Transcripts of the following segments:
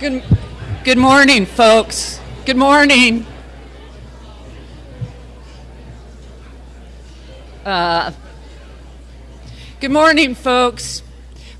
Good, good morning, folks. Good morning. Uh, good morning, folks.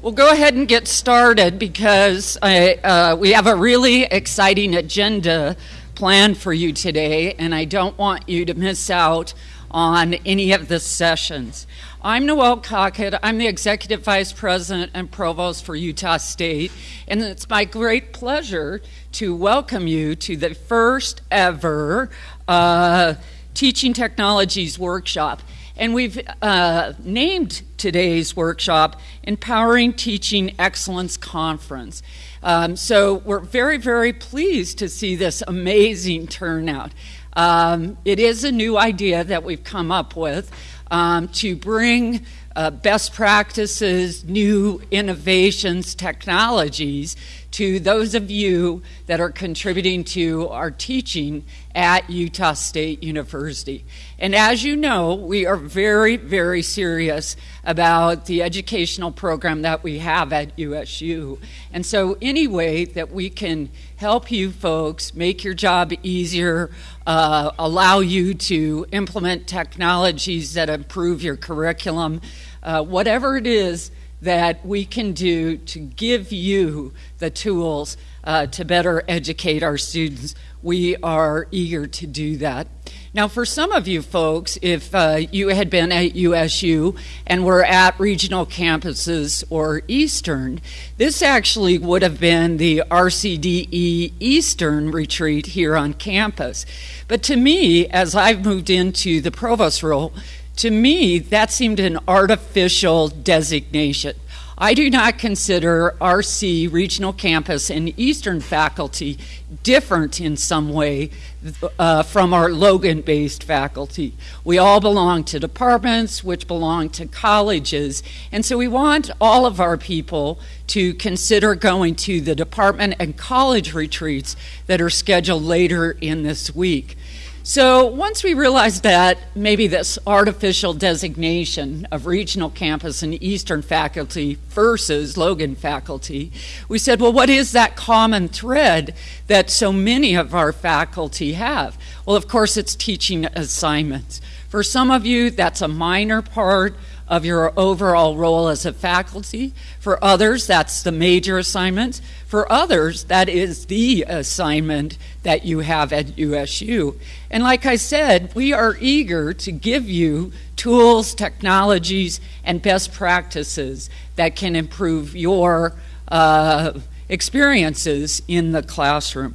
We'll go ahead and get started because I, uh, we have a really exciting agenda planned for you today, and I don't want you to miss out on any of the sessions. I'm Noelle Cockett. I'm the Executive Vice President and Provost for Utah State, and it's my great pleasure to welcome you to the first ever uh, Teaching Technologies Workshop. And we've uh, named today's workshop Empowering Teaching Excellence Conference. Um, so we're very, very pleased to see this amazing turnout. Um, it is a new idea that we've come up with um, to bring uh, best practices, new innovations, technologies to those of you that are contributing to our teaching at Utah State University. And as you know, we are very, very serious about the educational program that we have at USU. And so, any way that we can help you folks make your job easier, uh, allow you to implement technologies that improve your curriculum, uh, whatever it is that we can do to give you the tools uh, to better educate our students, we are eager to do that. Now, for some of you folks, if uh, you had been at USU and were at regional campuses or Eastern, this actually would have been the RCDE Eastern retreat here on campus. But to me, as I've moved into the provost role, to me, that seemed an artificial designation. I do not consider RC Regional Campus and Eastern faculty different in some way uh, from our Logan based faculty. We all belong to departments which belong to colleges, and so we want all of our people to consider going to the department and college retreats that are scheduled later in this week. So once we realized that maybe this artificial designation of regional campus and Eastern faculty versus Logan faculty, we said, well, what is that common thread that so many of our faculty have? Well, of course, it's teaching assignments. For some of you, that's a minor part of your overall role as a faculty. For others, that's the major assignment. For others, that is the assignment that you have at USU. And like I said, we are eager to give you tools, technologies, and best practices that can improve your uh, experiences in the classroom.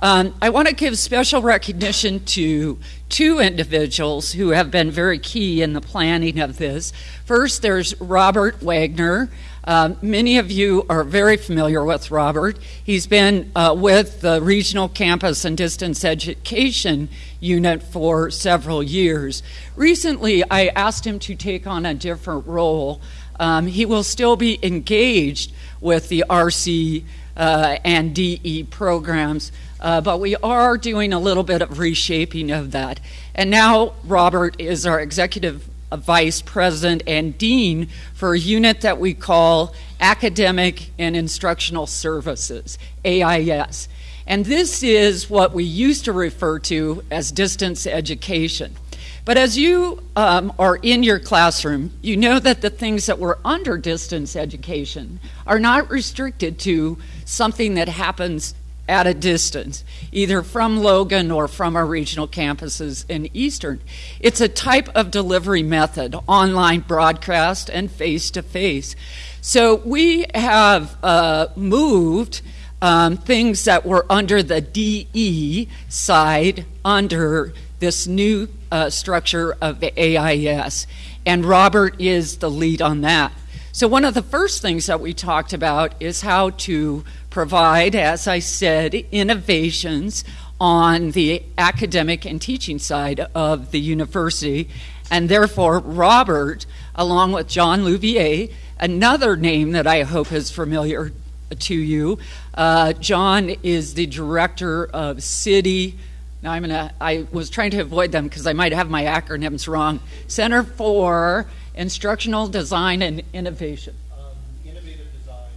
Um, I want to give special recognition to two individuals who have been very key in the planning of this. First, there's Robert Wagner. Um, many of you are very familiar with Robert. He's been uh, with the Regional Campus and Distance Education Unit for several years. Recently, I asked him to take on a different role. Um, he will still be engaged with the RC uh, and DE programs, uh, but we are doing a little bit of reshaping of that. And now Robert is our executive vice president and dean for a unit that we call Academic and Instructional Services, AIS. And this is what we used to refer to as distance education. But as you um, are in your classroom, you know that the things that were under distance education are not restricted to something that happens at a distance, either from Logan or from our regional campuses in Eastern. It's a type of delivery method, online broadcast and face to face. So we have uh, moved um, things that were under the DE side under this new uh, structure of the AIS, and Robert is the lead on that. So, one of the first things that we talked about is how to provide, as I said, innovations on the academic and teaching side of the university. And therefore, Robert, along with John Louvier, another name that I hope is familiar to you, uh, John is the director of CIDI. Now I'm gonna. I was trying to avoid them because I might have my acronyms wrong. Center for Instructional Design and Innovation. Um, innovative design.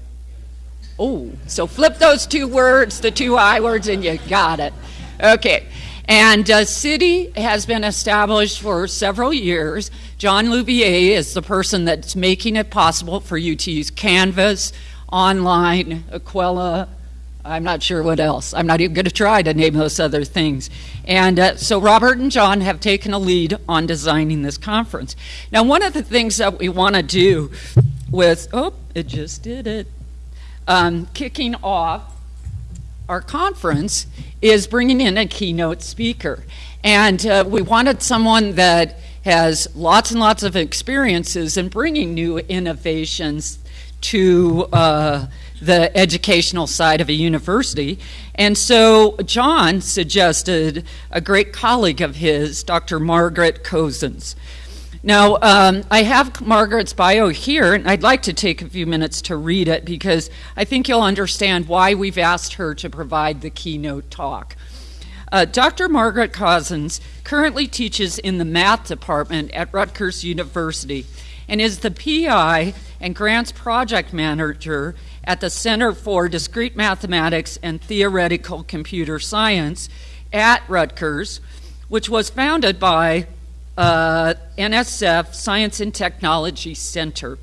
Oh, so flip those two words, the two I words, and you got it. Okay. And uh, CIDI has been established for several years. John Louvier is the person that's making it possible for you to use Canvas, online, Aquila, I'm not sure what else. I'm not even going to try to name those other things. And uh, so Robert and John have taken a lead on designing this conference. Now, one of the things that we want to do with, oh, it just did it, um, kicking off our conference is bringing in a keynote speaker. And uh, we wanted someone that has lots and lots of experiences in bringing new innovations to uh, the educational side of a university. And so John suggested a great colleague of his, Dr. Margaret Cozzens. Now, um, I have Margaret's bio here, and I'd like to take a few minutes to read it because I think you'll understand why we've asked her to provide the keynote talk. Uh, Dr. Margaret Cozzens currently teaches in the math department at Rutgers University and is the PI and grants project manager at the Center for Discrete Mathematics and Theoretical Computer Science at Rutgers, which was founded by uh, NSF Science and Technology Center.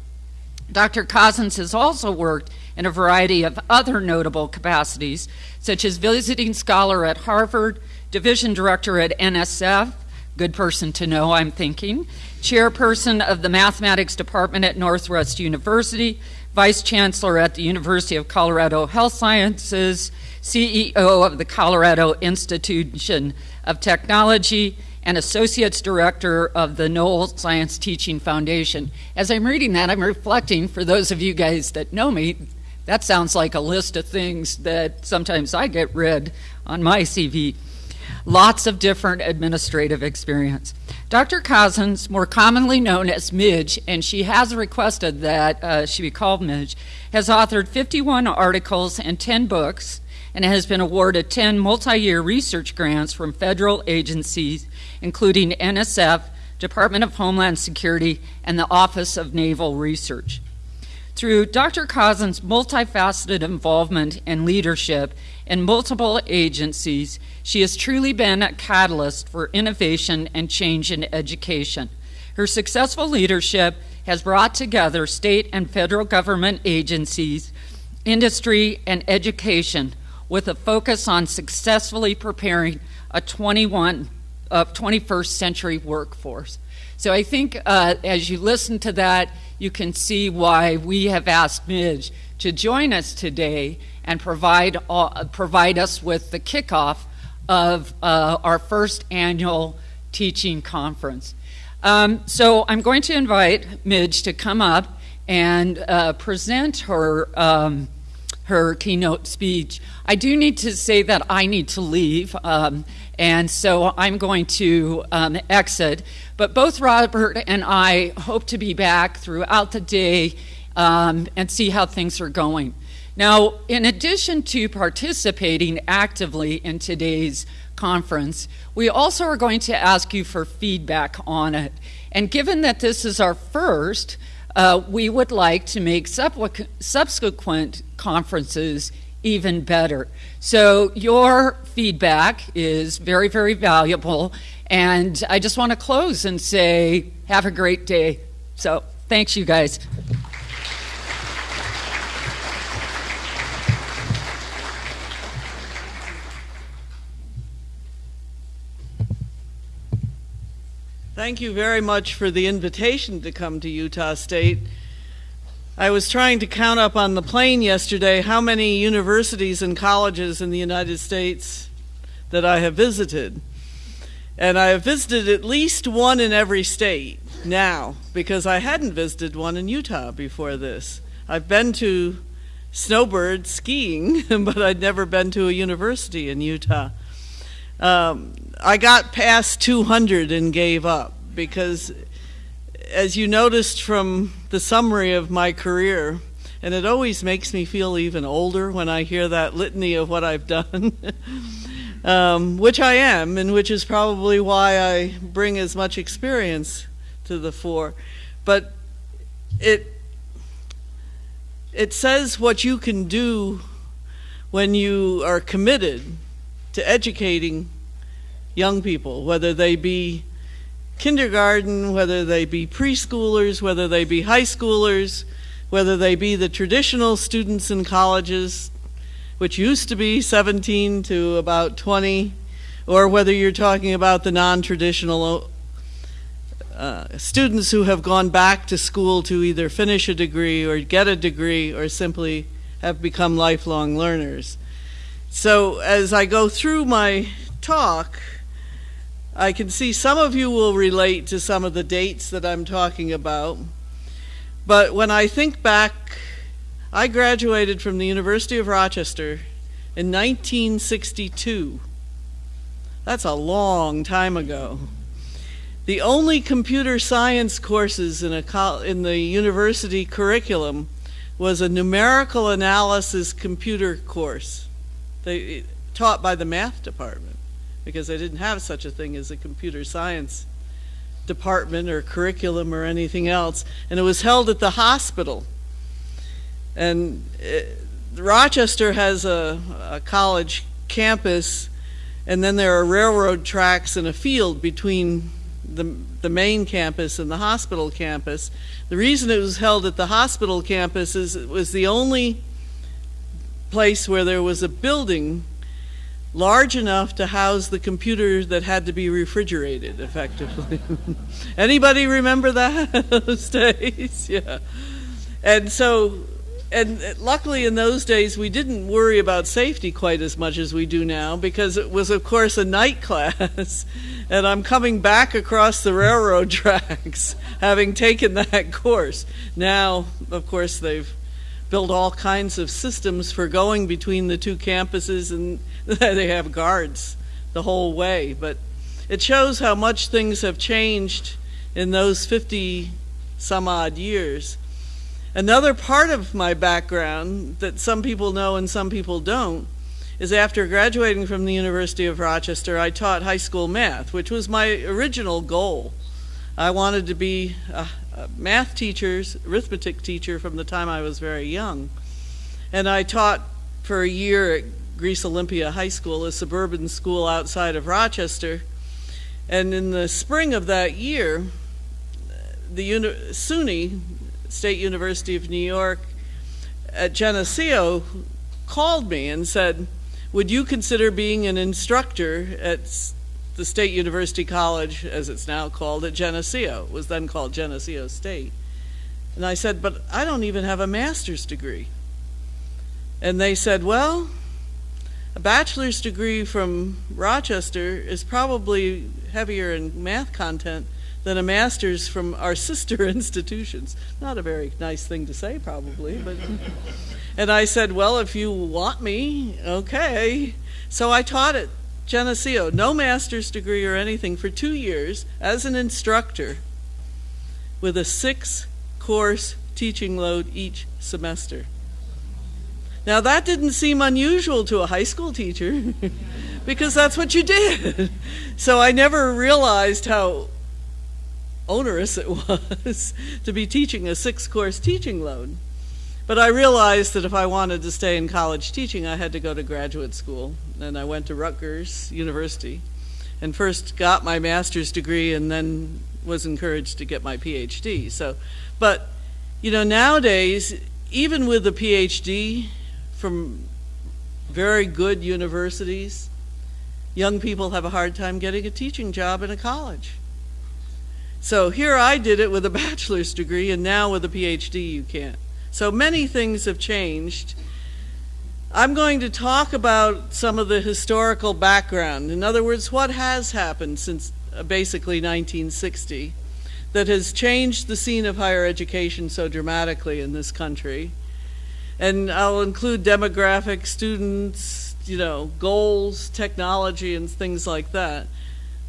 Dr. Cozzens has also worked in a variety of other notable capacities, such as visiting scholar at Harvard, division director at NSF, good person to know, I'm thinking, chairperson of the mathematics department at Northwest University, vice chancellor at the University of Colorado Health Sciences, CEO of the Colorado Institution of Technology, and associates director of the Noel Science Teaching Foundation. As I'm reading that, I'm reflecting for those of you guys that know me, that sounds like a list of things that sometimes I get read on my CV. Lots of different administrative experience. Dr. Cozzens, more commonly known as Midge, and she has requested that uh, she be called Midge, has authored 51 articles and 10 books and has been awarded 10 multi year research grants from federal agencies, including NSF, Department of Homeland Security, and the Office of Naval Research. Through Dr. Cozzens' multifaceted involvement and leadership in multiple agencies, she has truly been a catalyst for innovation and change in education. Her successful leadership has brought together state and federal government agencies, industry, and education with a focus on successfully preparing a 21 uh, 21st century workforce. So I think uh, as you listen to that, you can see why we have asked Midge to join us today and provide, provide us with the kickoff of uh, our first annual teaching conference. Um, so I'm going to invite Midge to come up and uh, present her, um, her keynote speech. I do need to say that I need to leave, um, and so I'm going to um, exit. But both Robert and I hope to be back throughout the day um, and see how things are going. Now, in addition to participating actively in today's conference, we also are going to ask you for feedback on it. And given that this is our first, uh, we would like to make subsequent conferences even better. So, your feedback is very, very valuable, and I just want to close and say, have a great day. So, thanks, you guys. Thank you very much for the invitation to come to Utah State. I was trying to count up on the plane yesterday how many universities and colleges in the United States that I have visited. And I have visited at least one in every state now because I hadn't visited one in Utah before this. I've been to snowbird skiing, but I'd never been to a university in Utah. Um, I got past 200 and gave up because, as you noticed from the summary of my career, and it always makes me feel even older when I hear that litany of what I've done. um, which I am, and which is probably why I bring as much experience to the fore. But it it says what you can do when you are committed to educating young people, whether they be kindergarten, whether they be preschoolers, whether they be high schoolers, whether they be the traditional students in colleges, which used to be 17 to about 20, or whether you're talking about the non traditional uh, students who have gone back to school to either finish a degree or get a degree or simply have become lifelong learners. So, as I go through my talk, I can see some of you will relate to some of the dates that I'm talking about. But when I think back, I graduated from the University of Rochester in 1962. That's a long time ago. The only computer science courses in, a, in the university curriculum was a numerical analysis computer course they, taught by the math department because they didn't have such a thing as a computer science department or curriculum or anything else. And it was held at the hospital. And it, uh, Rochester has a, a college campus, and then there are railroad tracks and a field between the, the main campus and the hospital campus. The reason it was held at the hospital campus is it was the only place where there was a building large enough to house the computer that had to be refrigerated effectively. Anybody remember that those days? Yeah. And so and luckily in those days we didn't worry about safety quite as much as we do now because it was of course a night class and I'm coming back across the railroad tracks having taken that course. Now of course they've built all kinds of systems for going between the two campuses and they have guards the whole way but it shows how much things have changed in those 50 some odd years Another part of my background that some people know and some people don't is after graduating from the University of Rochester, I taught high school math, which was my original goal. I wanted to be a, a math teacher, arithmetic teacher from the time I was very young. And I taught for a year at Greece Olympia High School, a suburban school outside of Rochester. And in the spring of that year, the uni- SUNY, State University of New York at Geneseo called me and said, Would you consider being an instructor at the State University College, as it's now called, at Geneseo? Was then called Geneseo State. And I said, But I don't even have a master's degree. And they said, Well, a bachelor's degree from Rochester is probably heavier in math content than a master's from our sister institutions. Not a very nice thing to say, probably, but. and I said, Well, if you want me, okay. So I taught at Geneseo, no master's degree or anything, for two years as an instructor with a six course teaching load each semester. Now, that didn't seem unusual to a high school teacher because that's what you did. So I never realized how onerous it was to be teaching a six course teaching load. But I realized that if I wanted to stay in college teaching, I had to go to graduate school. And I went to Rutgers University and first got my master's degree and then was encouraged to get my PhD. So, but, you know, nowadays, even with a PhD from very good universities, young people have a hard time getting a teaching job in a college. So here I did it with a bachelor's degree, and now with a PhD, you can't. So many things have changed. I'm going to talk about some of the historical background. In other words, what has happened since uh, basically 1960 that has changed the scene of higher education so dramatically in this country. And I'll include demographics, students, you know, goals, technology, and things like that.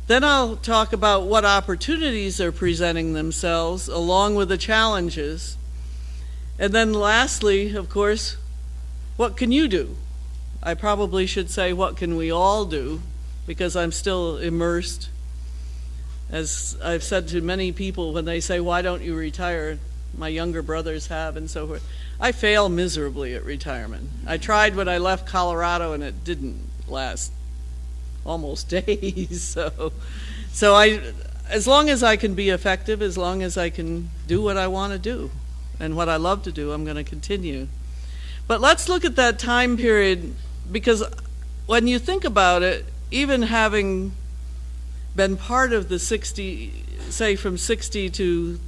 Then I'll talk about what opportunities are presenting themselves along with the challenges. And then lastly, of course, what can you do? I probably should say, what can we all do? Because I'm still immersed. As I've said to many people when they say, why don't you retire? my younger brothers have and so forth. I fail miserably at retirement. I tried when I left Colorado and it didn't last almost days. So, so I, as long as I can be effective, as long as I can do what I want to do and what I love to do, I'm going to continue. But let's look at that time period because when you think about it, even having been part of the 60, say from 60 to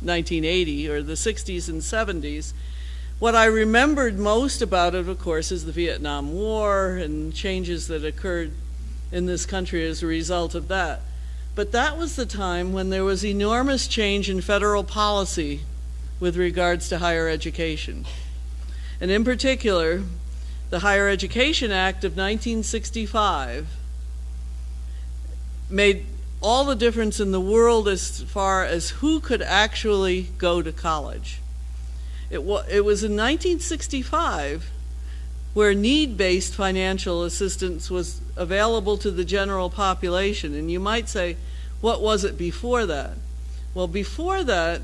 1980 or the 60s and 70s, what I remembered most about it, of course, is the Vietnam War and changes that occurred in this country as a result of that. But that was the time when there was enormous change in federal policy with regards to higher education. And in particular, the Higher Education Act of 1965 made all the difference in the world as far as who could actually go to college. It, wa- it was in 1965 where need-based financial assistance was available to the general population. And you might say, what was it before that? Well, before that,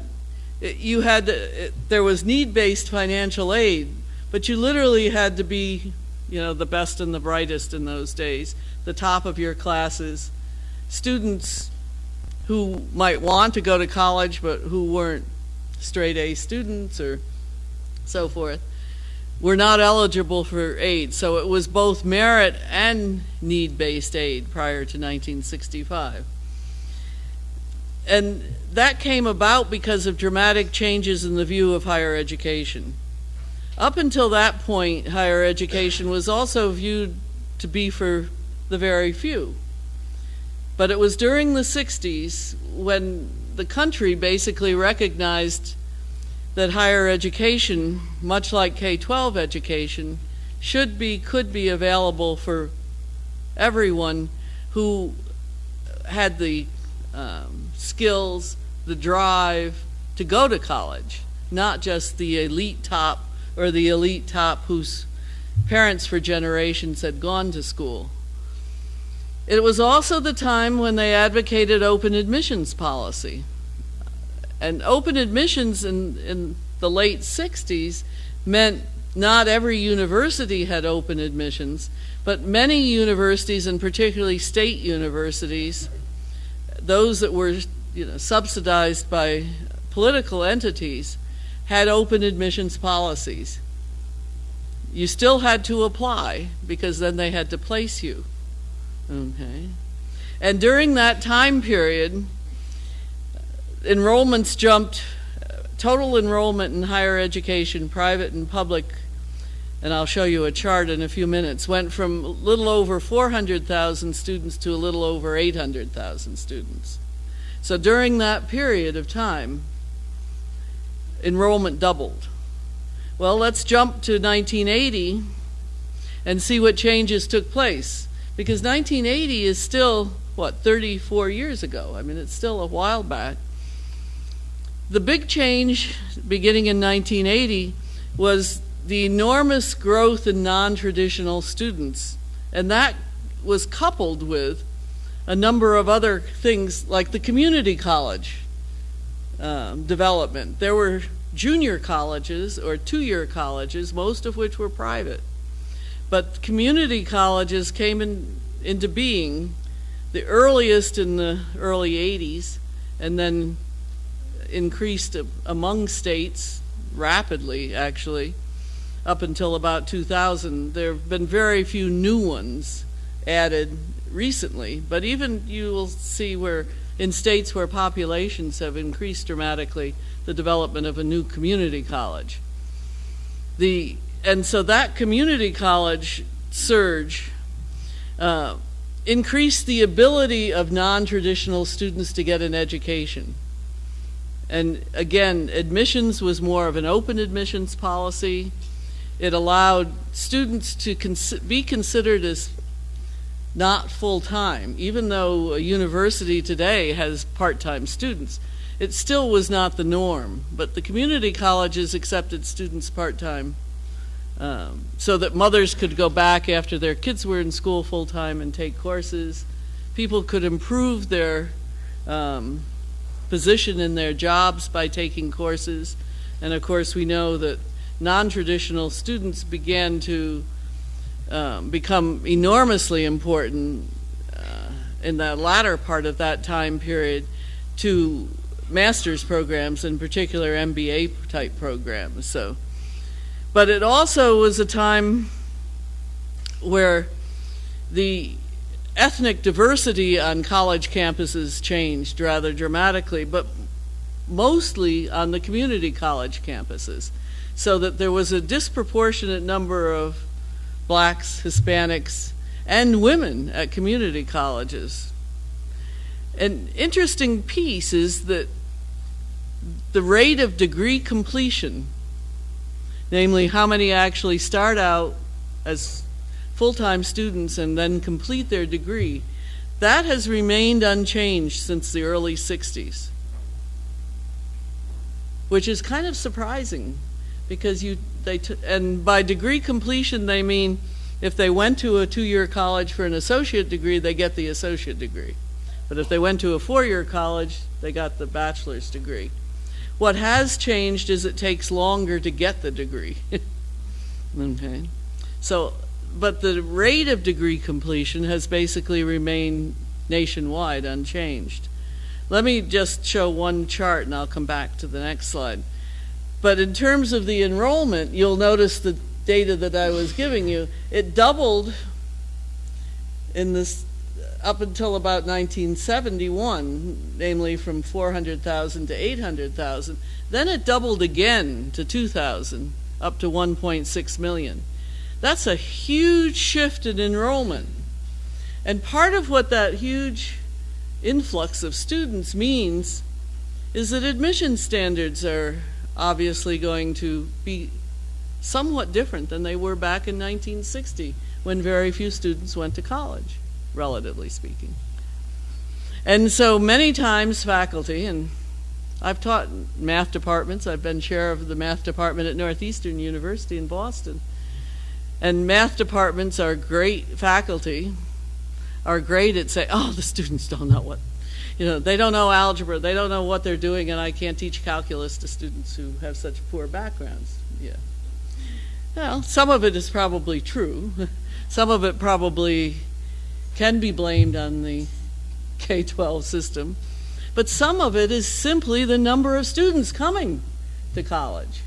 you had to, there was need-based financial aid, but you literally had to be, you know, the best and the brightest in those days, the top of your classes. Students who might want to go to college but who weren't straight A students or so forth were not eligible for aid. So it was both merit and need based aid prior to 1965. And that came about because of dramatic changes in the view of higher education. Up until that point, higher education was also viewed to be for the very few. But it was during the 60s when the country basically recognized that higher education, much like K 12 education, should be, could be available for everyone who had the um, skills, the drive to go to college, not just the elite top or the elite top whose parents for generations had gone to school. It was also the time when they advocated open admissions policy. And open admissions in, in the late 60s meant not every university had open admissions, but many universities, and particularly state universities, those that were you know, subsidized by political entities, had open admissions policies. You still had to apply because then they had to place you. Okay. And during that time period, enrollments jumped, total enrollment in higher education, private and public, and I'll show you a chart in a few minutes, went from a little over 400,000 students to a little over 800,000 students. So during that period of time, enrollment doubled. Well, let's jump to 1980 and see what changes took place. Because 1980 is still, what, 34 years ago. I mean, it's still a while back. The big change beginning in 1980 was the enormous growth in non traditional students. And that was coupled with a number of other things like the community college um, development. There were junior colleges or two year colleges, most of which were private. But community colleges came in, into being, the earliest in the early 80s, and then increased among states rapidly, actually, up until about 2000. There have been very few new ones added recently, but even you will see where in states where populations have increased dramatically, the development of a new community college. The and so that community college surge uh, increased the ability of non-traditional students to get an education. And again, admissions was more of an open admissions policy. It allowed students to cons be considered as not full time, even though a university today has part time students. It still was not the norm, but the community colleges accepted students part time um, so that mothers could go back after their kids were in school full time and take courses. People could improve their um, position in their jobs by taking courses. And of course, we know that non traditional students began to um, become enormously important uh, in the latter part of that time period to master's programs, in particular MBA type programs. So, but it also was a time where the ethnic diversity on college campuses changed rather dramatically, but mostly on the community college campuses, so that there was a disproportionate number of blacks, Hispanics, and women at community colleges. An interesting piece is that the rate of degree completion, namely how many actually start out as full-time students and then complete their degree, that has remained unchanged since the early 60s. Which is kind of surprising because you they and by degree completion they mean if they went to a two-year college for an associate degree, they get the associate degree. But if they went to a four-year college, they got the bachelor's degree. What has changed is it takes longer to get the degree. okay. So but the rate of degree completion has basically remained nationwide unchanged. Let me just show one chart and I'll come back to the next slide. But in terms of the enrollment, you'll notice the data that I was giving you, it doubled in this up until about 1971, namely from 400,000 to 800,000. Then it doubled again to 2,000, up to 1.6 million. That's a huge shift in enrollment. And part of what that huge influx of students means is that admission standards are obviously going to be somewhat different than they were back in 1960 when very few students went to college, relatively speaking. And so many times faculty, and I've taught math departments, I've been chair of the math department at Northeastern University in Boston. And math departments are great faculty, are great at saying, oh, the students don't know what, you know, they don't know algebra, they don't know what they're doing, and I can't teach calculus to students who have such poor backgrounds. Yeah. Well, some of it is probably true. Some of it probably can be blamed on the K 12 system. But some of it is simply the number of students coming to college.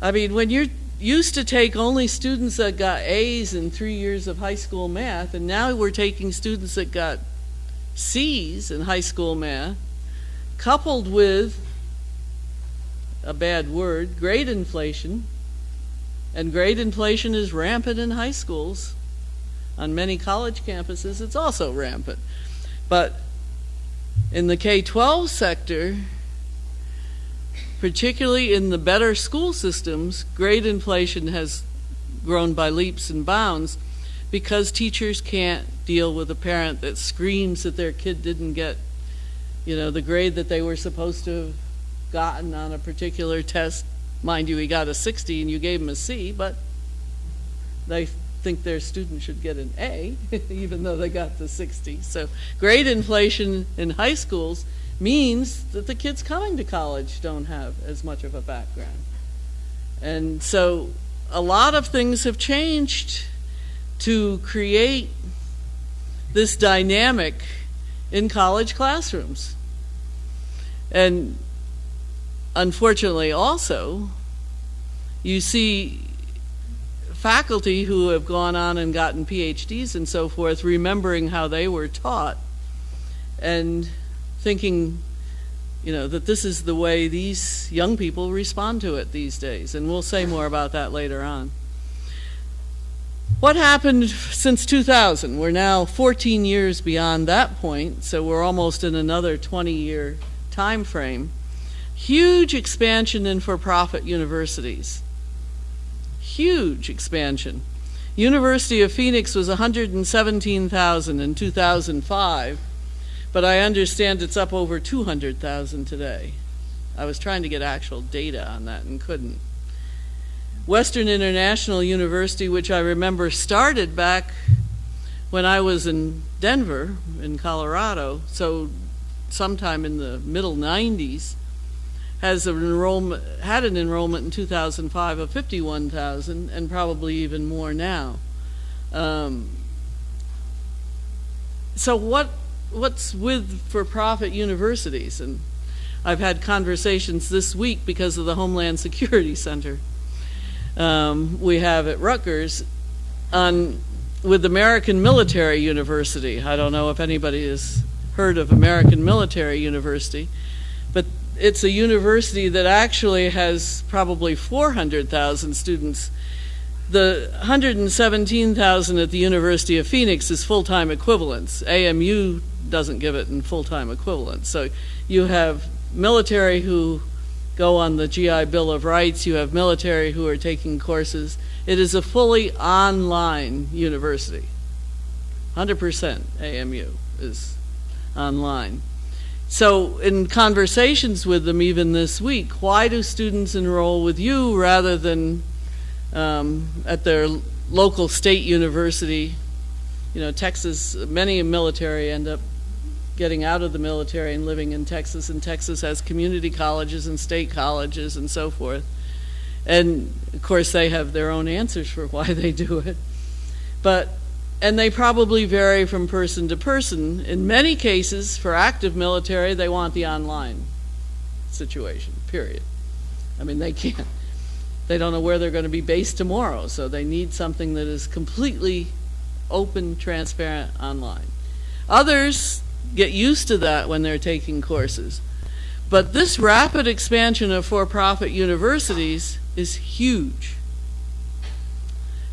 I mean, when you're used to take only students that got A's in three years of high school math, and now we're taking students that got C's in high school math, coupled with a bad word, grade inflation. And grade inflation is rampant in high schools. On many college campuses, it's also rampant. But in the K 12 sector, particularly in the better school systems, grade inflation has grown by leaps and bounds because teachers can't deal with a parent that screams that their kid didn't get, you know, the grade that they were supposed to have gotten on a particular test. Mind you, he got a 60 and you gave him a C, but they think their student should get an A, even though they got the 60. So grade inflation in high schools means that the kids coming to college don't have as much of a background. And so a lot of things have changed to create this dynamic in college classrooms. And unfortunately, also, you see faculty who have gone on and gotten PhDs and so forth remembering how they were taught. And thinking, you know, that this is the way these young people respond to it these days. And we'll say more about that later on. What happened since 2000? We're now 14 years beyond that point, so we're almost in another 20 year time frame. Huge expansion in for profit universities. Huge expansion. University of Phoenix was 117,000 in 2005 but I understand it's up over 200,000 today. I was trying to get actual data on that and couldn't. Western International University, which I remember started back when I was in Denver, in Colorado, so sometime in the middle 90s, has an enrollment had an enrollment in 2005 of 51,000 and probably even more now. Um, so what what's with for-profit universities? And I've had conversations this week because of the Homeland Security Center um, we have at Rutgers on with American Military University. I don't know if anybody has heard of American Military University, but it's a university that actually has probably 400,000 students. The 117,000 at the University of Phoenix is full-time equivalents. AMU doesn't give it in full-time equivalents. So you have military who go on the GI Bill of Rights, you have military who are taking courses. It is a fully online university. 100% AMU is online. So, in conversations with them, even this week, why do students enroll with you rather than um, at their local state university? You know, Texas, many military end up getting out of the military and living in Texas, and Texas has community colleges and state colleges and so forth. And of course, they have their own answers for why they do it. But and they probably vary from person to person. In many cases, for active military, they want the online situation, period. I mean, they can't, they don't know where they're going to be based tomorrow, so they need something that is completely open, transparent online. Others get used to that when they're taking courses. But this rapid expansion of for profit universities is huge.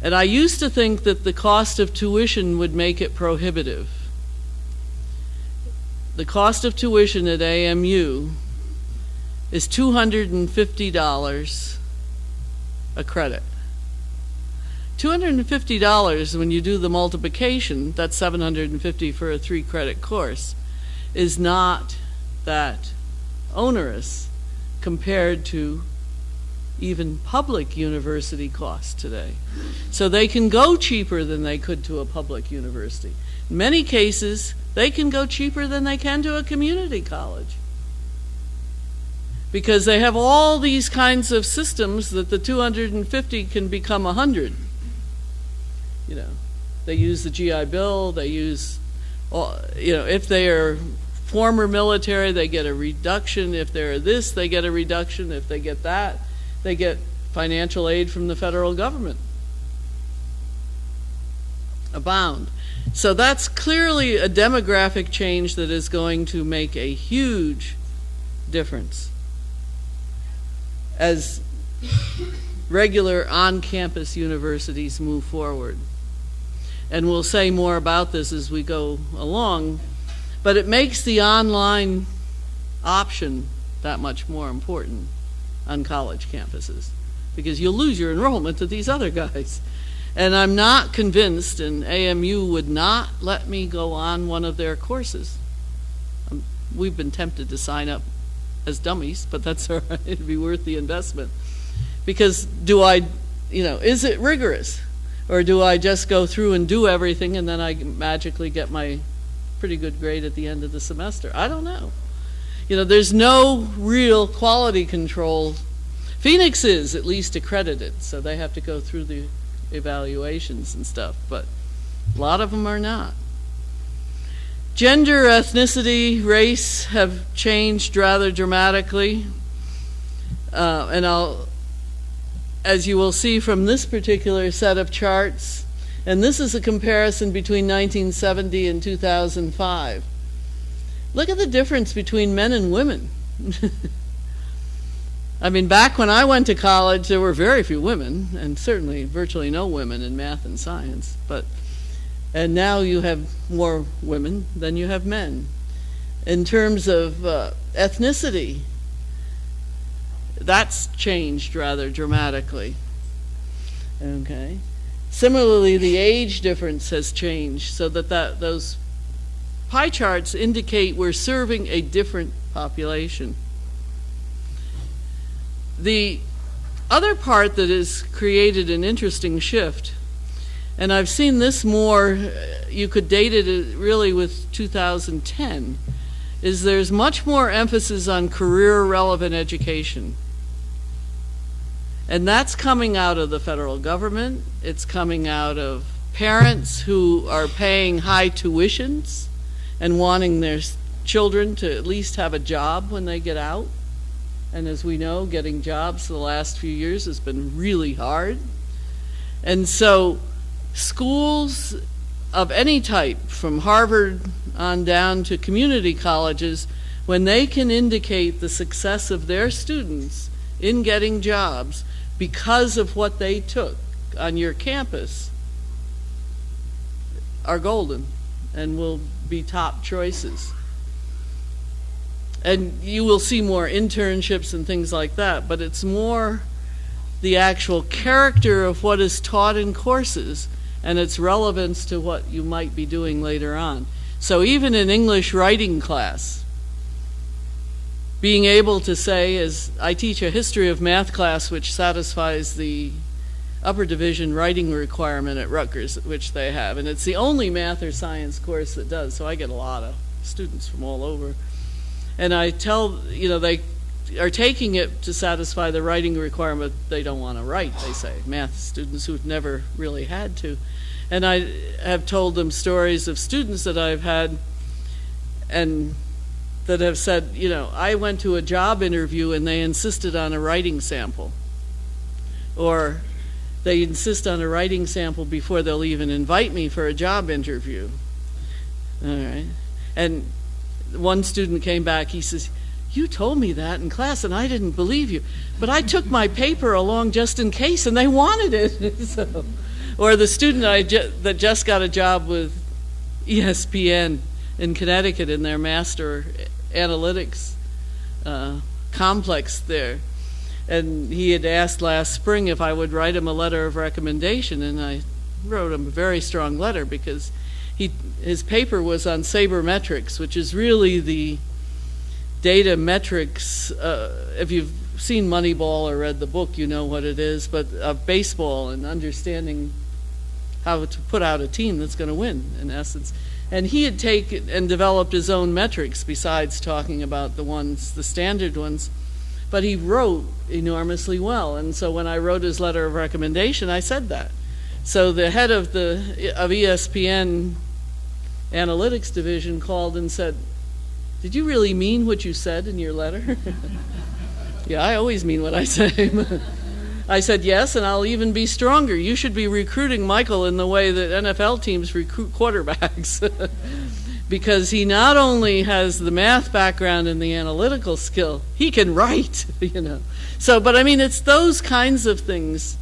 And I used to think that the cost of tuition would make it prohibitive. The cost of tuition at AMU is $250 a credit. $250 when you do the multiplication, that's 750 for a three credit course, is not that onerous compared to even public university costs today. So they can go cheaper than they could to a public university. In many cases, they can go cheaper than they can to a community college. Because they have all these kinds of systems that the 250 can become 100. You know, they use the GI Bill, they use, you know, if they are former military, they get a reduction. If they're this, they get a reduction. If they get that, they get financial aid from the federal government. Abound. So that's clearly a demographic change that is going to make a huge difference as regular on-campus universities move forward. And we'll say more about this as we go along, but it makes the online option that much more important on college campuses because you'll lose your enrollment to these other guys. And I'm not convinced, and AMU would not let me go on one of their courses. Um, we've been tempted to sign up as dummies, but that's all right. It'd be worth the investment. Because do I, you know, is it rigorous? Or do I just go through and do everything and then I magically get my pretty good grade at the end of the semester? I don't know. You know, there's no real quality control. Phoenix is at least accredited, so they have to go through the evaluations and stuff, but a lot of them are not. Gender, ethnicity, race have changed rather dramatically. Uh, and I'll, as you will see from this particular set of charts, and this is a comparison between 1970 and 2005. Look at the difference between men and women. I mean, back when I went to college, there were very few women, and certainly virtually no women in math and science. But and now you have more women than you have men. In terms of uh, ethnicity, that's changed rather dramatically. Okay. Similarly, the age difference has changed so that, that those pie charts indicate we're serving a different population. The other part that has created an interesting shift, and I've seen this more, uh, you could date it uh, really with 2010, is there's much more emphasis on career relevant education. And that's coming out of the federal government, it's coming out of parents who are paying high tuitions and wanting their children to at least have a job when they get out. And as we know, getting jobs the last few years has been really hard. And so, schools of any type, from Harvard on down to community colleges, when they can indicate the success of their students in getting jobs because of what they took on your campus, are golden and will be top choices. And you will see more internships and things like that, but it's more the actual character of what is taught in courses and its relevance to what you might be doing later on. So even in English writing class, being able to say, as I teach a history of math class which satisfies the upper division writing requirement at Rutgers, which they have, and it's the only math or science course that does, so I get a lot of students from all over. And I tell, you know, they are taking it to satisfy the writing requirement they don't want to write, they say, math students who've never really had to. And I have told them stories of students that I've had and that have said, you know, I went to a job interview and they insisted on a writing sample. Or they insist on a writing sample before they'll even invite me for a job interview. All right. And one student came back, he says, You told me that in class and I didn't believe you. But I took my paper along just in case and they wanted it. so, or the student I ju- that just got a job with ESPN in Connecticut in their master analytics uh, complex there and he had asked last spring if I would write him a letter of recommendation, and I wrote him a very strong letter because he his paper was on sabermetrics, which is really the data metrics. Uh, if you've seen Moneyball or read the book, you know what it is, but of baseball and understanding how to put out a team that's going to win, in essence. And he had taken and developed his own metrics besides talking about the ones, the standard ones but he wrote enormously well. And so when I wrote his letter of recommendation, I said that. So the head of the of ESPN analytics division called and said, "Did you really mean what you said in your letter?" yeah, I always mean what I say. I said yes, and I'll even be stronger. You should be recruiting Michael in the way that NFL teams recruit quarterbacks. because he not only has the math background and the analytical skill, he can write, you know. So, but I mean, it's those kinds of things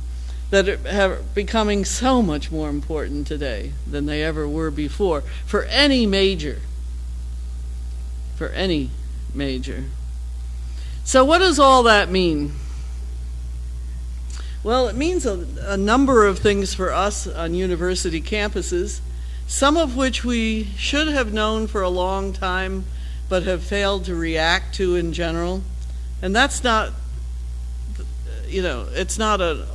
that are becoming so much more important today than they ever were before for any major. For any major. So, what does all that mean? Well, it means a, a number of things for us on university campuses some of which we should have known for a long time but have failed to react to in general. And that's not, you know, it's not a,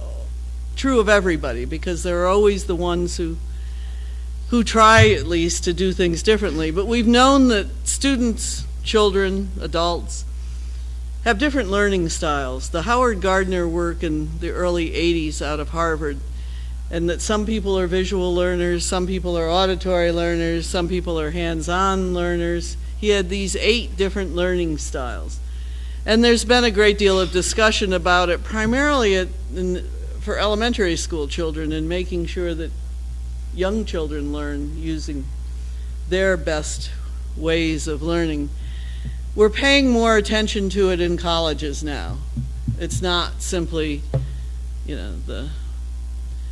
true of everybody because there are always the ones who who try at least to do things differently. But we've known that students, children, adults have different learning styles. The Howard Gardner work in the early 80s out of Harvard and that some people are visual learners, some people are auditory learners, some people are hands on learners. He had these eight different learning styles. And there's been a great deal of discussion about it, primarily at, in, for elementary school children, and making sure that young children learn using their best ways of learning. We're paying more attention to it in colleges now. It's not simply, you know, the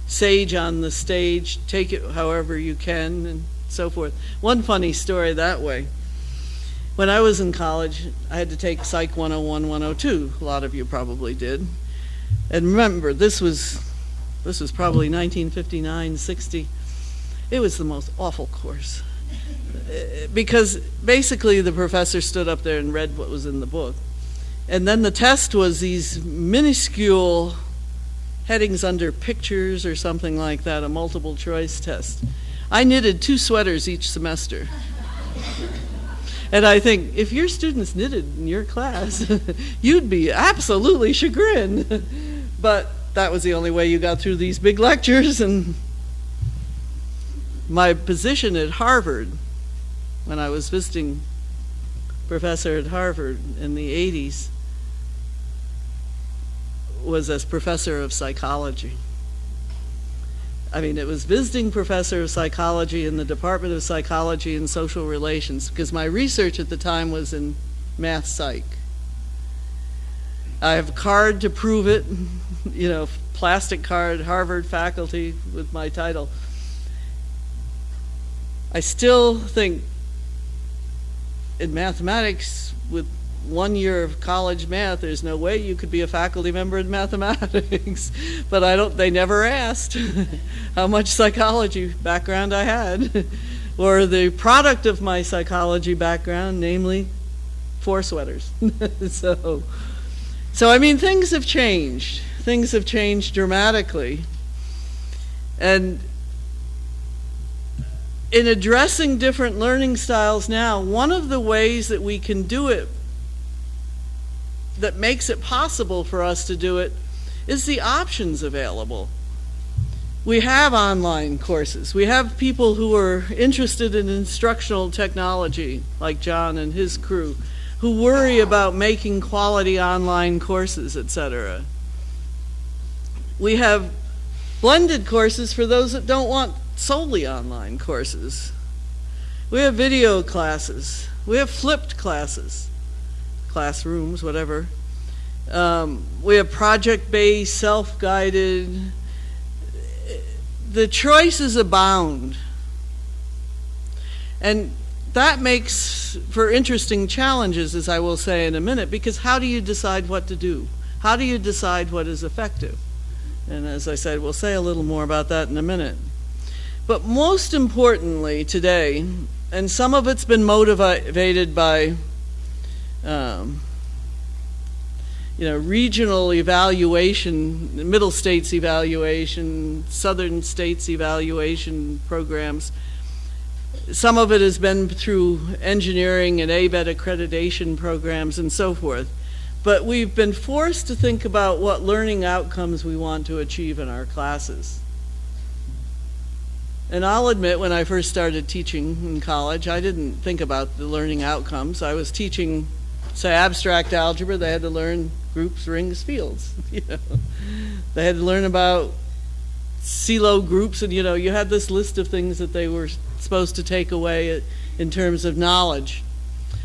sage on the stage, take it however you can, and so forth. One funny story that way. When I was in college, I had to take Psych 101, 102. A lot of you probably did. And remember, this was this was probably 1959, 60. It was the most awful course. Because basically the professor stood up there and read what was in the book. And then the test was these minuscule headings under pictures or something like that, a multiple choice test. I knitted two sweaters each semester. and I think if your students knitted in your class, you'd be absolutely chagrined. but that was the only way you got through these big lectures. And my position at Harvard, when I was visiting professor at Harvard in the 80s, was as professor of psychology. I mean, it was visiting professor of psychology in the Department of Psychology and Social Relations because my research at the time was in math psych. I have a card to prove it, you know, plastic card, Harvard faculty with my title. I still think in mathematics with one year of college math, there's no way you could be a faculty member in mathematics. but I don't, they never asked how much psychology background I had, or the product of my psychology background, namely four sweaters. so, so, I mean, things have changed. Things have changed dramatically. And in addressing different learning styles now, one of the ways that we can do it that makes it possible for us to do it is the options available. We have online courses. We have people who are interested in instructional technology, like John and his crew, who worry about making quality online courses, etc. We have blended courses for those that don't want solely online courses. We have video classes. We have flipped classes classrooms, whatever. Um, we have project-based, self-guided. The choices abound. And that makes for interesting challenges, as I will say in a minute, because how do you decide what to do? How do you decide what is effective? And as I said, we'll say a little more about that in a minute. But most importantly today, and some of it's been motivated by um, you know, regional evaluation, middle states evaluation, southern states evaluation programs. Some of it has been through engineering and ABET accreditation programs and so forth. But we've been forced to think about what learning outcomes we want to achieve in our classes. And I'll admit, when I first started teaching in college, I didn't think about the learning outcomes. I was teaching say abstract algebra, they had to learn groups, rings, fields. You know, they had to learn about Sylow groups, and you know, you had this list of things that they were supposed to take away in terms of knowledge.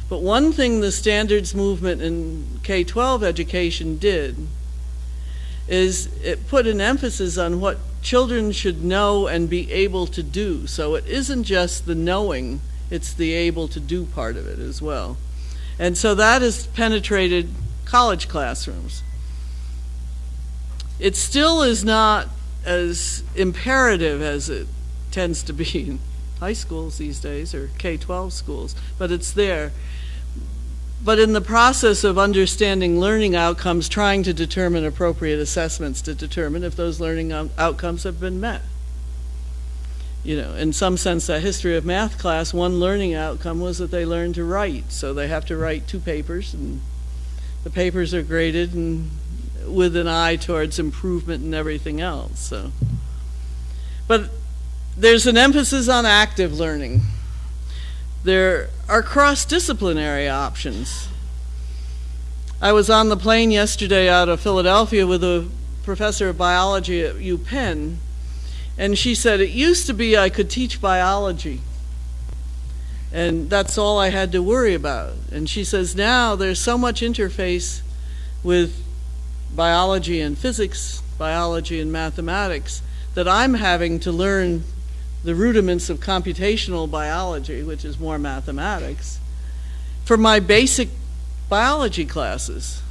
But one thing the standards movement in K-12 education did is it put an emphasis on what children should know and be able to do. So it isn't just the knowing, it's the able to do part of it as well. And so that has penetrated college classrooms. It still is not as imperative as it tends to be in high schools these days or K-12 schools, but it's there. But in the process of understanding learning outcomes, trying to determine appropriate assessments to determine if those learning outcomes have been met you know, in some sense, that history of math class, one learning outcome was that they learned to write. So they have to write two papers, and the papers are graded and with an eye towards improvement and everything else. So, but there's an emphasis on active learning. There are cross-disciplinary options. I was on the plane yesterday out of Philadelphia with a professor of biology at UPenn and she said, it used to be I could teach biology. And that's all I had to worry about. And she says, now there's so much interface with biology and physics, biology and mathematics, that I'm having to learn the rudiments of computational biology, which is more mathematics, for my basic biology classes.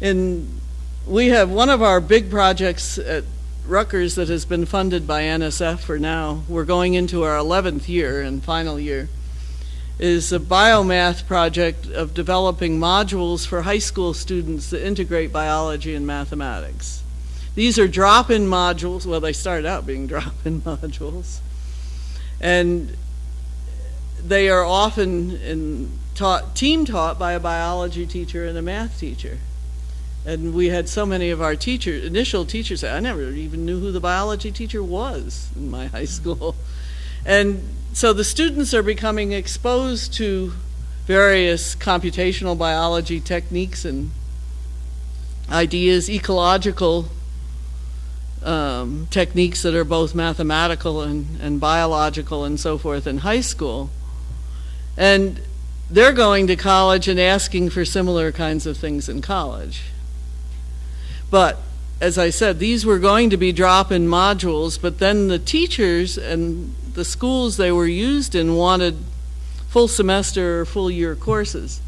And we have one of our big projects at Rutgers that has been funded by NSF for now, we're going into our 11th year and final year, is a biomath project of developing modules for high school students that integrate biology and mathematics. These are drop-in modules, well they started out being drop-in modules, and they are often in taught, team taught by a biology teacher and a math teacher. And we had so many of our teachers, initial teachers, I never even knew who the biology teacher was in my high school. And so the students are becoming exposed to various computational biology techniques and ideas, ecological um, techniques that are both mathematical and, and biological and so forth in high school. And they're going to college and asking for similar kinds of things in college. But as I said, these were going to be drop in modules, but then the teachers and the schools they were used in wanted full semester or full year courses.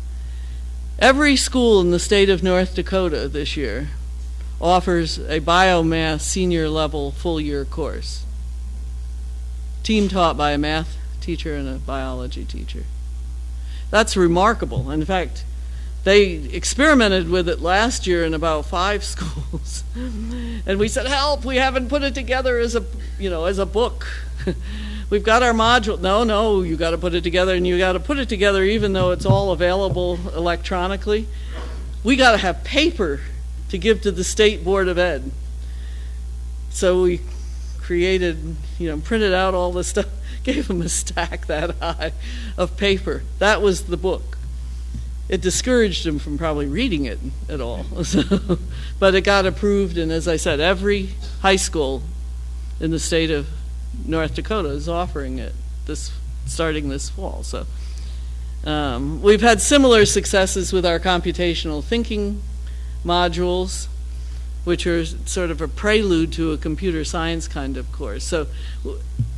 Every school in the state of North Dakota this year offers a biomath senior level full year course. Team taught by a math teacher and a biology teacher. That's remarkable. In fact, they experimented with it last year in about five schools. and we said, "Help, we haven't put it together as a, you know, as a book." We've got our module. No, no, you got to put it together and you got to put it together even though it's all available electronically. We got to have paper to give to the state board of ed. So we created, you know, printed out all the stuff gave them a stack that high of paper. That was the book. It discouraged them from probably reading it at all. So, but it got approved, and as I said, every high school in the state of North Dakota is offering it this starting this fall. So um, we've had similar successes with our computational thinking modules, which are sort of a prelude to a computer science kind of course. So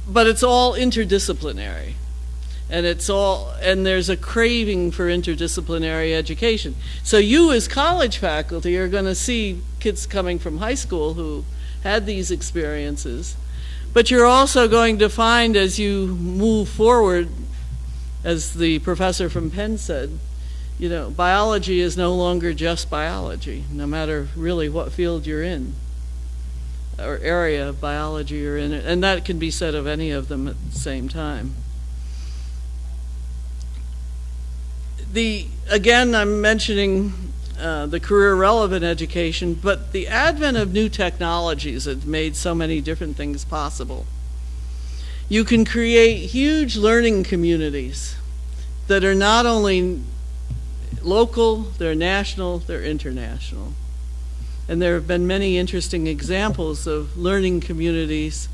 but it's all interdisciplinary. And it's all and there's a craving for interdisciplinary education. So you as college faculty are going to see kids coming from high school who had these experiences. But you're also going to find as you move forward as the professor from penn said you know biology is no longer just biology no matter really what field you're in or area of biology you're in, and that can be said of any of them at the same time. The again, I'm mentioning uh, the career relevant education, but the advent of new technologies has made so many different things possible. You can create huge learning communities that are not only local, they're national, they're international. And there have been many interesting examples of learning communities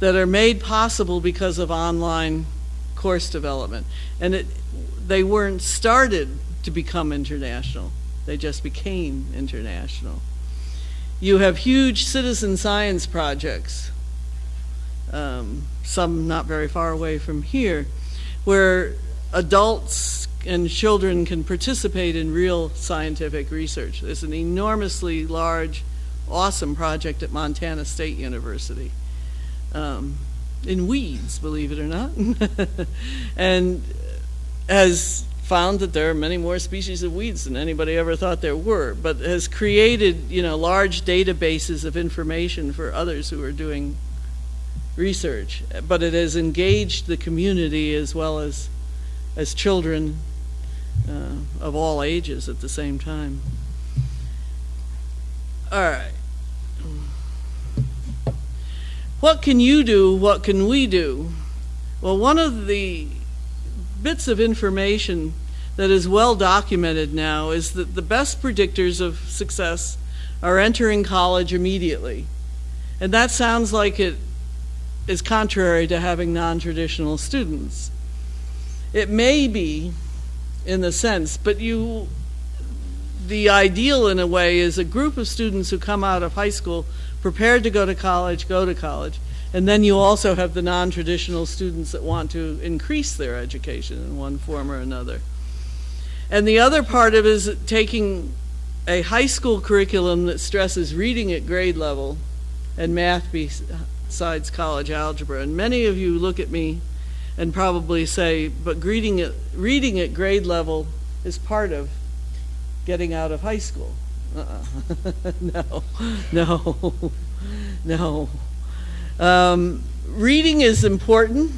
that are made possible because of online course development. And it, they weren't started to become international, they just became international. You have huge citizen science projects, um, some not very far away from here, where adults and children can participate in real scientific research. There's an enormously large, awesome project at Montana State University um, in weeds, believe it or not, and has found that there are many more species of weeds than anybody ever thought there were, but has created, you know, large databases of information for others who are doing research. But it has engaged the community as well as as children uh, of all ages at the same time. All right. What can you do? What can we do? Well, one of the bits of information that is well documented now is that the best predictors of success are entering college immediately. And that sounds like it is contrary to having non traditional students. It may be in the sense, but you, the ideal in a way is a group of students who come out of high school prepared to go to college, go to college, and then you also have the non traditional students that want to increase their education in one form or another. And the other part of it is taking a high school curriculum that stresses reading at grade level and math besides college algebra. And many of you look at me and probably say, but reading at, reading at grade level is part of getting out of high school. Uh-uh. no, no, no. Um, reading is important,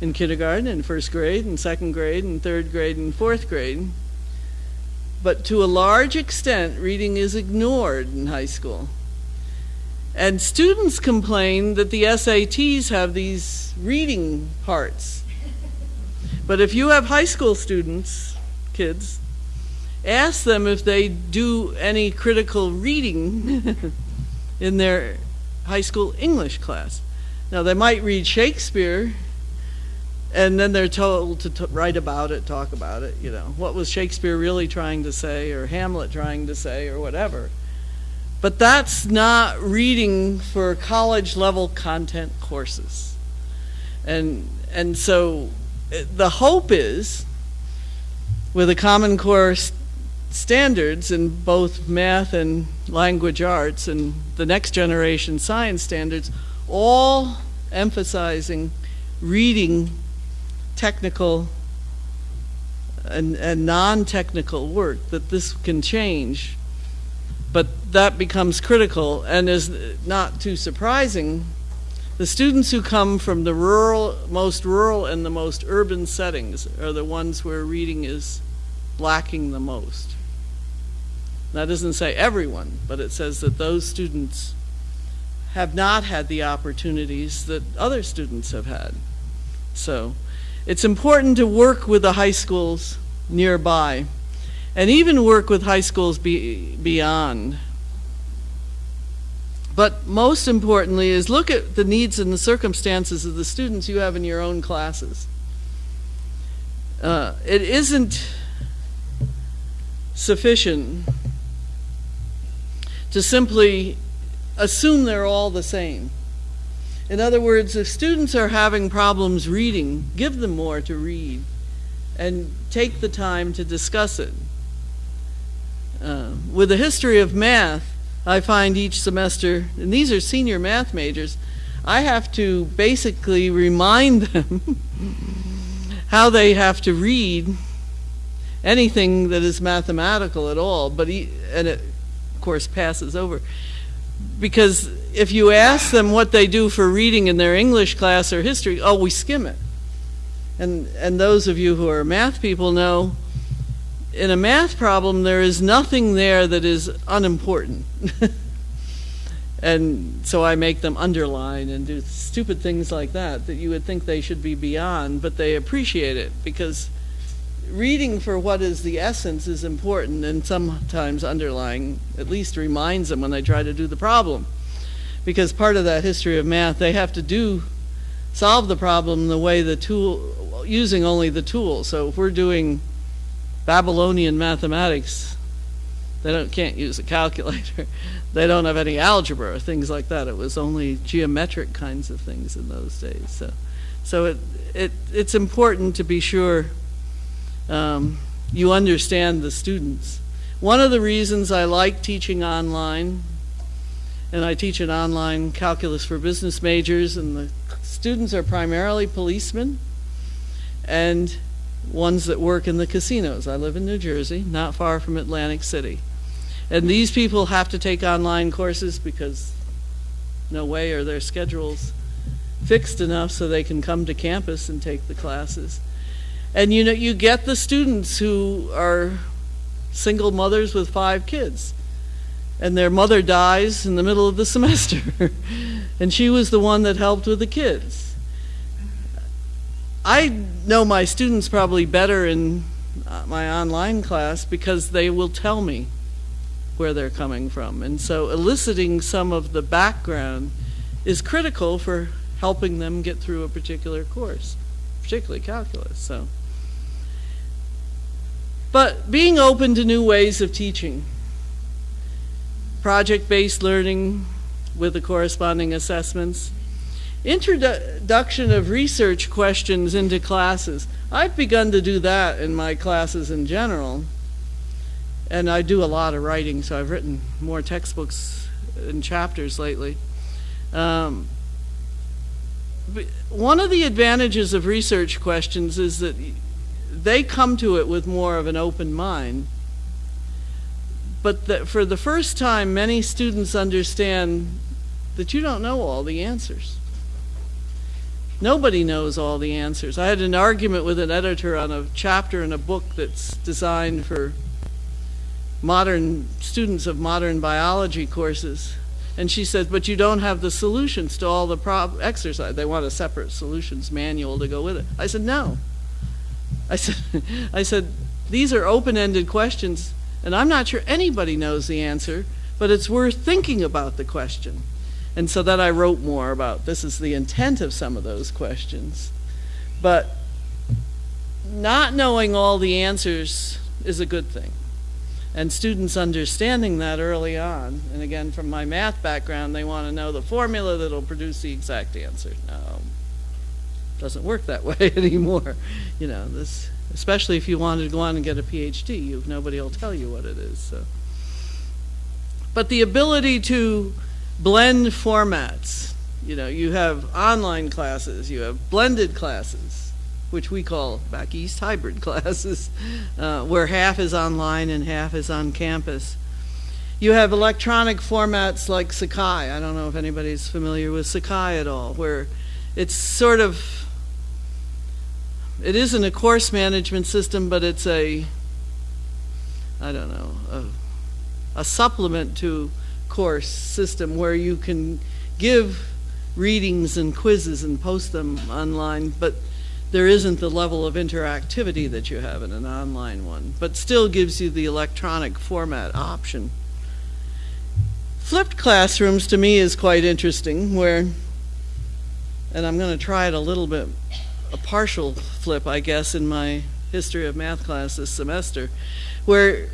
in kindergarten and first grade and second grade and third grade and fourth grade. But to a large extent, reading is ignored in high school. And students complain that the SATs have these reading parts. But if you have high school students, kids, ask them if they do any critical reading in their high school English class. Now, they might read Shakespeare, and then they're told to write about it, talk about it, you know. What was Shakespeare really trying to say, or Hamlet trying to say, or whatever. But that's not reading for college level content courses. And, and so eh, the hope is, with the Common Core standards in both math and language arts and the next generation science standards, all emphasizing reading technical and, and non technical work, that this can change. But that becomes critical and is not too surprising. The students who come from the rural, most rural and the most urban settings are the ones where reading is lacking the most. That doesn't say everyone, but it says that those students have not had the opportunities that other students have had. So it's important to work with the high schools nearby and even work with high schools be, beyond. But most importantly is look at the needs and the circumstances of the students you have in your own classes. Uh, it isn't sufficient to simply assume they're all the same. In other words, if students are having problems reading, give them more to read and take the time to discuss it. Uh, with the history of math, I find each semester, and these are senior math majors, I have to basically remind them how they have to read anything that is mathematical at all, but he, and it course passes over. Because if you ask them what they do for reading in their English class or history, oh, we skim it. And, and those of you who are math people know in a math problem, there is nothing there that is unimportant. and so I make them underline and do stupid things like that that you would think they should be beyond, but they appreciate it because reading for what is the essence is important and sometimes underlying at least reminds them when they try to do the problem because part of that history of math they have to do solve the problem the way the tool using only the tool so if we're doing babylonian mathematics they don't can't use a calculator. They don't have any algebra or things like that. It was only geometric kinds of things in those days. So so it, it it's important to be sure um, you understand the students. One of the reasons I like teaching online, and I teach an online calculus for business majors, and the students are primarily policemen and ones that work in the casinos. I live in New Jersey, not far from Atlantic City. And these people have to take online courses because no way are their schedules fixed enough so they can come to campus and take the classes. And you know, you get the students who are single mothers with five kids. And their mother dies in the middle of the semester. and she was the one that helped with the kids. I know my students probably better in uh, my online class because they will tell me where they're coming from. And so eliciting some of the background is critical for helping them get through a particular course, particularly calculus. So but being open to new ways of teaching, project based learning with the corresponding assessments, introduction of research questions into classes. I've begun to do that in my classes in general. And I do a lot of writing, so I've written more textbooks and chapters lately. Um, one of the advantages of research questions is that they come to it with more of an open mind. But for the first time, many students understand that you don't know all the answers. Nobody knows all the answers. I had an argument with an editor on a chapter in a book that's designed for modern students of modern biology courses. And she said, but you don't have the solutions to all the prob- exercise. They want a separate solutions manual to go with it. I said, no. I said, I said, these are open-ended questions, and I'm not sure anybody knows the answer, but it's worth thinking about the question. And so then I wrote more about this is the intent of some of those questions. But not knowing all the answers is a good thing. And students understanding that early on, and again, from my math background, they want to know the formula that'll produce the exact answer. No, doesn't work that way anymore. You know, this, especially if you wanted to go on and get a PhD, you, nobody will tell you what it is. So. But the ability to blend formats, you know, you have online classes, you have blended classes, which we call back east hybrid classes, uh, where half is online and half is on campus. You have electronic formats like Sakai. I don't know if anybody's familiar with Sakai at all, where it's sort of, it isn't a course management system, but it's a, I don't know, a, a supplement to course system where you can give readings and quizzes and post them online, but there isn't the level of interactivity that you have in an online one, but still gives you the electronic format option. Flipped classrooms to me is quite interesting, where, and I'm going to try it a little bit, a partial flip, I guess, in my history of math class this semester, where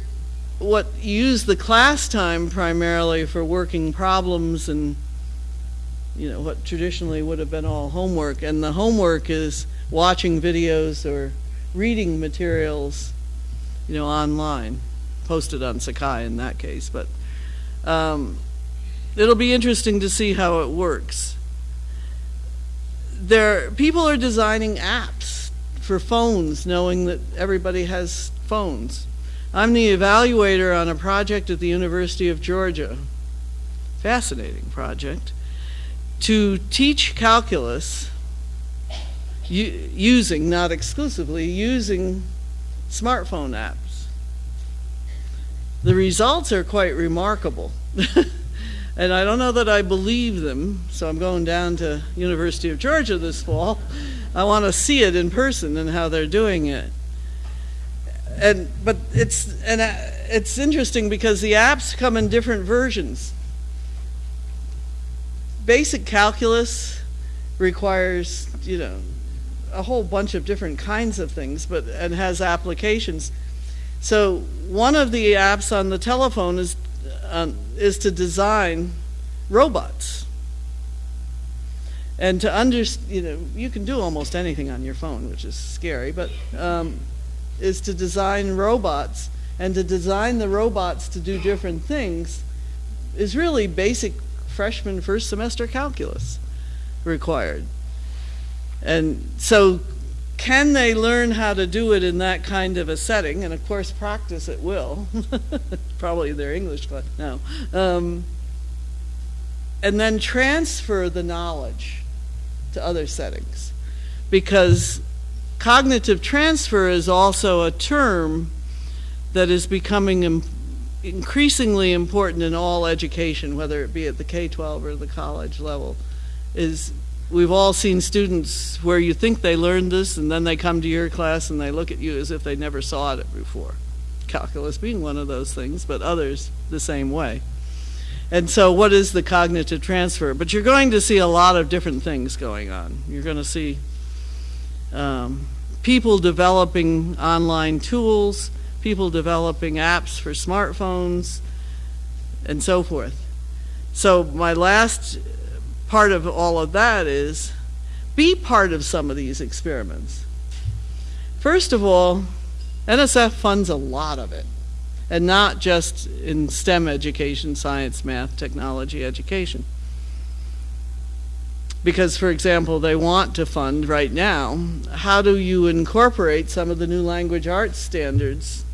what use the class time primarily for working problems and you know what traditionally would have been all homework and the homework is watching videos or reading materials, you know, online, posted on Sakai in that case. But um, it'll be interesting to see how it works. There, people are designing apps for phones, knowing that everybody has phones. I'm the evaluator on a project at the University of Georgia, fascinating project, to teach calculus using, not exclusively, using smartphone apps. The results are quite remarkable. and I don't know that I believe them, so I'm going down to University of Georgia this fall. I want to see it in person and how they're doing it. And but it's and uh, it's interesting because the apps come in different versions. Basic calculus requires, you know, a whole bunch of different kinds of things, but and has applications. So one of the apps on the telephone is um, is to design robots. And to understand, you know, you can do almost anything on your phone, which is scary, but um, is to design robots. And to design the robots to do different things is really basic freshman first semester calculus required. And so can they learn how to do it in that kind of a setting? And of course, practice it will. Probably their English class. No. Um, and then transfer the knowledge to other settings. Because cognitive transfer is also a term that is becoming increasingly important in all education, whether it be at the K-12 or the college level, is we've all seen students where you think they learned this and then they come to your class and they look at you as if they never saw it before. Calculus being one of those things, but others the same way. And so what is the cognitive transfer? But you're going to see a lot of different things going on. You're going to see um, people developing online tools, people developing apps for smartphones, and so forth. So my last part of all of that is be part of some of these experiments. First of all, NSF funds a lot of it, and not just in STEM education, science, math, technology education. Because, for example, they want to fund right now, how do you incorporate some of the new language arts standards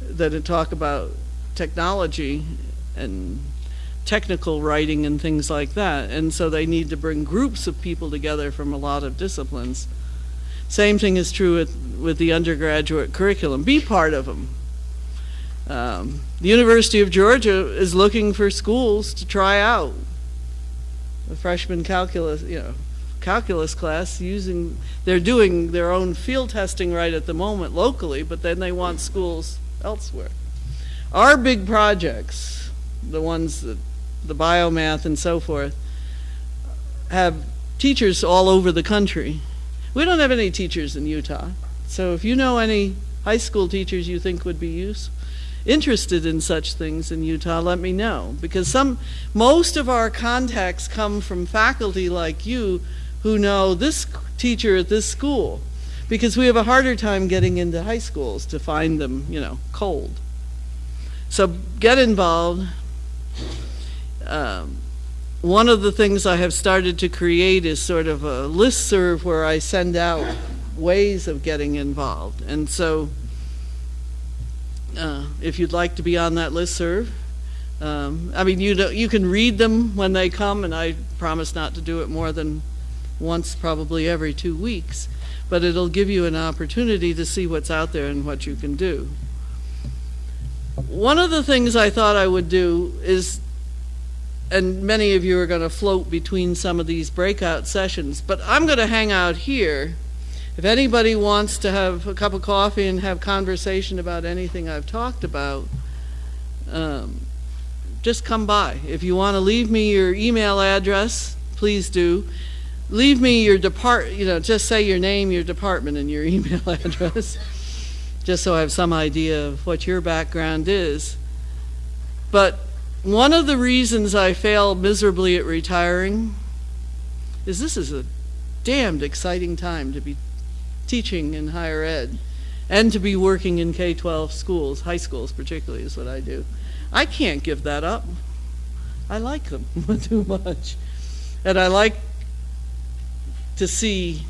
that talk about technology and technical writing and things like that. And so they need to bring groups of people together from a lot of disciplines. Same thing is true with, with the undergraduate curriculum. Be part of them. Um, the University of Georgia is looking for schools to try out a freshman calculus, you know, calculus class using, they're doing their own field testing right at the moment locally, but then they want schools elsewhere. Our big projects, the ones that, the biomath and so forth, have teachers all over the country. We don't have any teachers in Utah. So if you know any high school teachers you think would be use, interested in such things in Utah, let me know. Because some, most of our contacts come from faculty like you who know this teacher at this school. Because we have a harder time getting into high schools to find them, you know, cold. So get involved. Um, one of the things I have started to create is sort of a list serve where I send out ways of getting involved. And so uh, if you'd like to be on that list serve, um, I mean, you, know, you can read them when they come, and I promise not to do it more than once, probably every two weeks. But it'll give you an opportunity to see what's out there and what you can do. One of the things I thought I would do is, and many of you are going to float between some of these breakout sessions, but I'm going to hang out here. If anybody wants to have a cup of coffee and have conversation about anything I've talked about, um, just come by. If you want to leave me your email address, please do. Leave me your depart, you know, just say your name, your department, and your email address just so I have some idea of what your background is. But one of the reasons I fail miserably at retiring is this is a damned exciting time to be teaching in higher ed and to be working in K-12 schools, high schools particularly is what I do. I can't give that up. I like them too much. And I like to see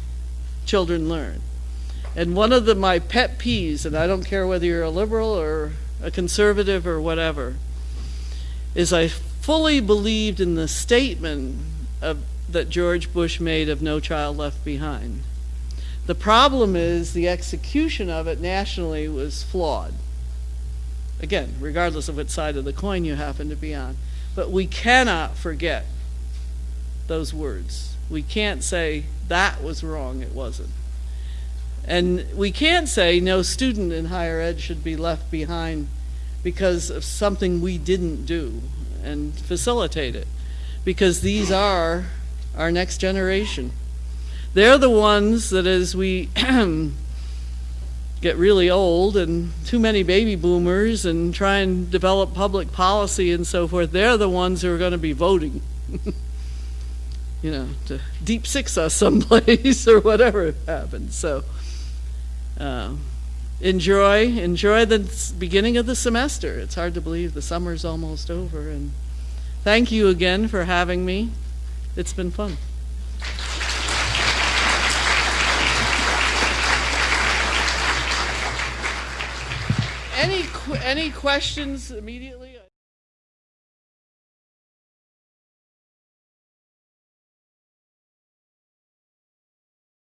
children learn. And one of the, my pet peeves, and I don't care whether you're a liberal or a conservative or whatever, is I fully believed in the statement of, that George Bush made of No Child Left Behind. The problem is the execution of it nationally was flawed. Again, regardless of what side of the coin you happen to be on. But we cannot forget those words. We can't say that was wrong, it wasn't. And we can't say no student in higher ed should be left behind because of something we didn't do and facilitate it. Because these are our next generation. They're the ones that as we get really old and too many baby boomers and try and develop public policy and so forth, they're the ones who are going to be voting. you know, to deep six us someplace or whatever happens. So uh, enjoy enjoy the beginning of the semester. It's hard to believe the summer's almost over. And thank you again for having me. It's been fun. Any any questions immediately?